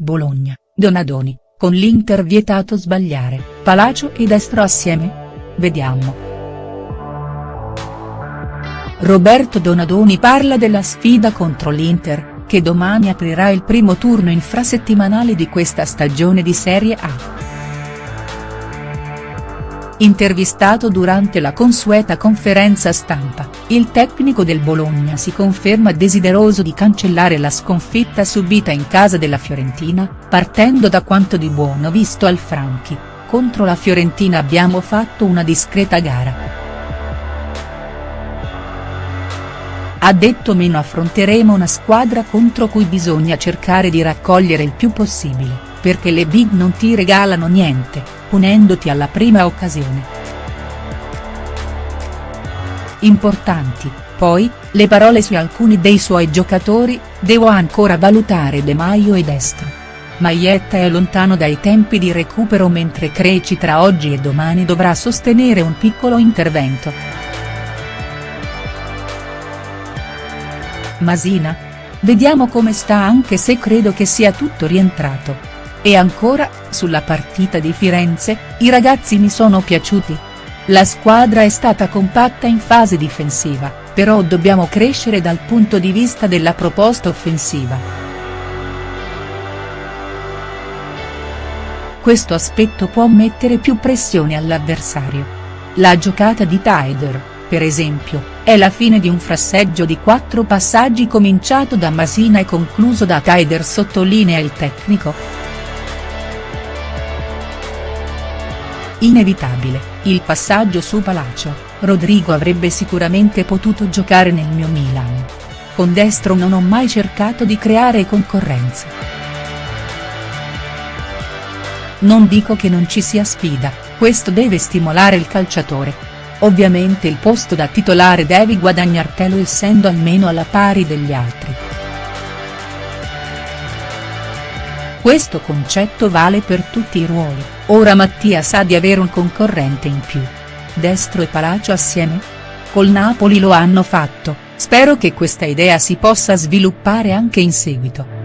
Bologna, Donadoni, con l'Inter vietato sbagliare, Palacio e Destro assieme? Vediamo. Roberto Donadoni parla della sfida contro l'Inter, che domani aprirà il primo turno infrasettimanale di questa stagione di Serie A. Intervistato durante la consueta conferenza stampa, il tecnico del Bologna si conferma desideroso di cancellare la sconfitta subita in casa della Fiorentina, partendo da quanto di buono visto al Franchi, contro la Fiorentina abbiamo fatto una discreta gara. Ha detto meno affronteremo una squadra contro cui bisogna cercare di raccogliere il più possibile perché le big non ti regalano niente, punendoti alla prima occasione. Importanti, poi, le parole su alcuni dei suoi giocatori, devo ancora valutare De Maio e Destro. Maietta è lontano dai tempi di recupero mentre Creci tra oggi e domani dovrà sostenere un piccolo intervento. Masina? Vediamo come sta anche se credo che sia tutto rientrato. E ancora, sulla partita di Firenze, i ragazzi mi sono piaciuti. La squadra è stata compatta in fase difensiva, però dobbiamo crescere dal punto di vista della proposta offensiva. Questo aspetto può mettere più pressione all'avversario. La giocata di Tyder, per esempio, è la fine di un frasseggio di quattro passaggi cominciato da Masina e concluso da Tyder sottolinea il tecnico. Inevitabile, il passaggio su Palacio, Rodrigo avrebbe sicuramente potuto giocare nel mio Milan. Con destro non ho mai cercato di creare concorrenza. Non dico che non ci sia sfida, questo deve stimolare il calciatore. Ovviamente il posto da titolare devi guadagnartelo essendo almeno alla pari degli altri. Questo concetto vale per tutti i ruoli, ora Mattia sa di avere un concorrente in più. Destro e Palacio assieme? Col Napoli lo hanno fatto, spero che questa idea si possa sviluppare anche in seguito.